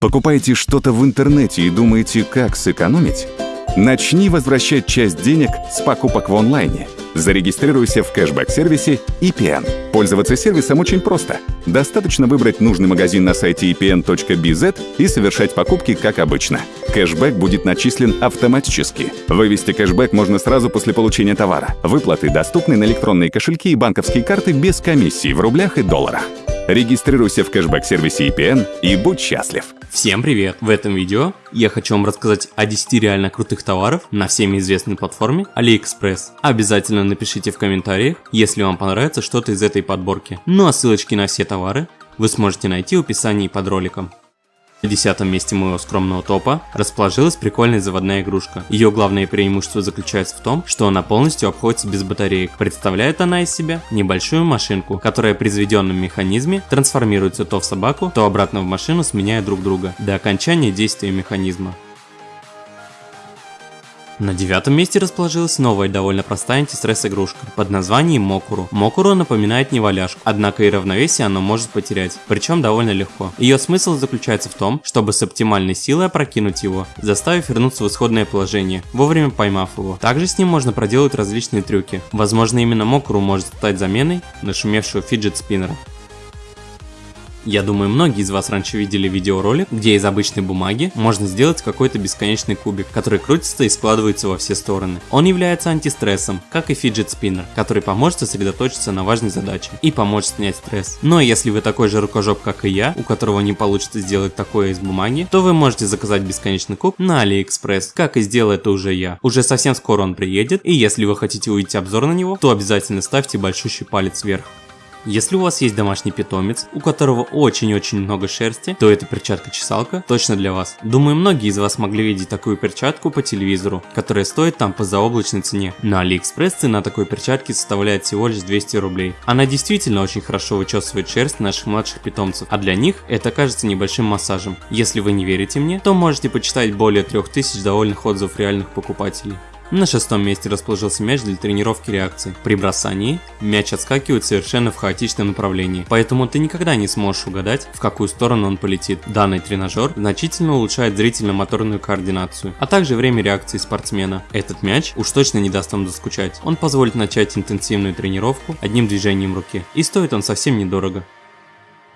Покупаете что-то в интернете и думаете, как сэкономить? Начни возвращать часть денег с покупок в онлайне. Зарегистрируйся в кэшбэк-сервисе EPN. Пользоваться сервисом очень просто. Достаточно выбрать нужный магазин на сайте epn.bz и совершать покупки как обычно. Кэшбэк будет начислен автоматически. Вывести кэшбэк можно сразу после получения товара. Выплаты доступны на электронные кошельки и банковские карты без комиссии в рублях и долларах. Регистрируйся в кэшбэк-сервисе EPN и будь счастлив. Всем привет! В этом видео я хочу вам рассказать о 10 реально крутых товаров на всеми известной платформе AliExpress. Обязательно напишите в комментариях, если вам понравится что-то из этой подборки. Ну а ссылочки на все товары вы сможете найти в описании под роликом. На десятом месте моего скромного топа расположилась прикольная заводная игрушка. Ее главное преимущество заключается в том, что она полностью обходится без батареек. Представляет она из себя небольшую машинку, которая при заведенном механизме трансформируется то в собаку, то обратно в машину, сменяя друг друга, до окончания действия механизма. На девятом месте расположилась новая довольно простая антистресс игрушка под названием Мокуру. Мокуру напоминает неваляшку, однако и равновесие оно может потерять, причем довольно легко. Ее смысл заключается в том, чтобы с оптимальной силой опрокинуть его, заставив вернуться в исходное положение, вовремя поймав его. Также с ним можно проделать различные трюки. Возможно именно Мокуру может стать заменой нашумевшего фиджет спиннера. Я думаю, многие из вас раньше видели видеоролик, где из обычной бумаги можно сделать какой-то бесконечный кубик, который крутится и складывается во все стороны. Он является антистрессом, как и фиджет спиннер, который поможет сосредоточиться на важной задаче и поможет снять стресс. Но если вы такой же рукожоп, как и я, у которого не получится сделать такое из бумаги, то вы можете заказать бесконечный куб на AliExpress, как и сделал это уже я. Уже совсем скоро он приедет, и если вы хотите увидеть обзор на него, то обязательно ставьте большущий палец вверх. Если у вас есть домашний питомец, у которого очень-очень много шерсти, то эта перчатка-чесалка точно для вас. Думаю, многие из вас могли видеть такую перчатку по телевизору, которая стоит там по заоблачной цене. На Алиэкспресс цена такой перчатки составляет всего лишь 200 рублей. Она действительно очень хорошо вычесывает шерсть наших младших питомцев, а для них это кажется небольшим массажем. Если вы не верите мне, то можете почитать более 3000 довольных отзывов реальных покупателей. На шестом месте расположился мяч для тренировки реакции. При бросании мяч отскакивает совершенно в хаотичном направлении, поэтому ты никогда не сможешь угадать, в какую сторону он полетит. Данный тренажер значительно улучшает зрительно-моторную координацию, а также время реакции спортсмена. Этот мяч уж точно не даст вам заскучать. Он позволит начать интенсивную тренировку одним движением руки, и стоит он совсем недорого.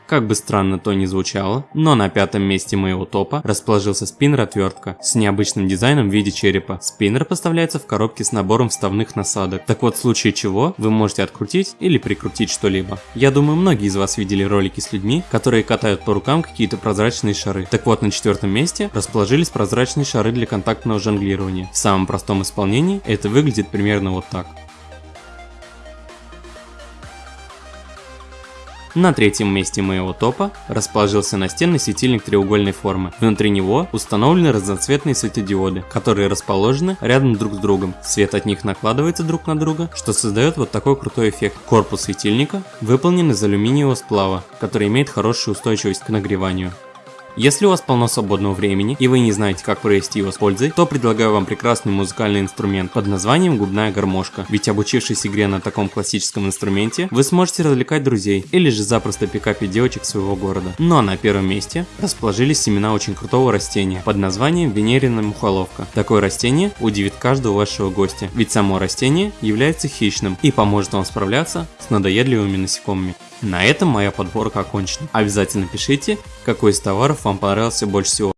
Как бы странно то ни звучало, но на пятом месте моего топа расположился спиннер-отвертка с необычным дизайном в виде черепа. Спиннер поставляется в коробке с набором вставных насадок, так вот в случае чего вы можете открутить или прикрутить что-либо. Я думаю многие из вас видели ролики с людьми, которые катают по рукам какие-то прозрачные шары. Так вот на четвертом месте расположились прозрачные шары для контактного жонглирования. В самом простом исполнении это выглядит примерно вот так. На третьем месте моего топа расположился настенный светильник треугольной формы. Внутри него установлены разноцветные светодиоды, которые расположены рядом друг с другом. Свет от них накладывается друг на друга, что создает вот такой крутой эффект. Корпус светильника выполнен из алюминиевого сплава, который имеет хорошую устойчивость к нагреванию. Если у вас полно свободного времени и вы не знаете, как провести его с пользой, то предлагаю вам прекрасный музыкальный инструмент под названием губная гармошка. Ведь обучившись игре на таком классическом инструменте, вы сможете развлекать друзей или же запросто пикапить девочек своего города. Ну а на первом месте расположились семена очень крутого растения под названием венерина мухоловка. Такое растение удивит каждого вашего гостя, ведь само растение является хищным и поможет вам справляться с надоедливыми насекомыми. На этом моя подборка окончена. Обязательно пишите, какой из товаров вам понравился больше всего.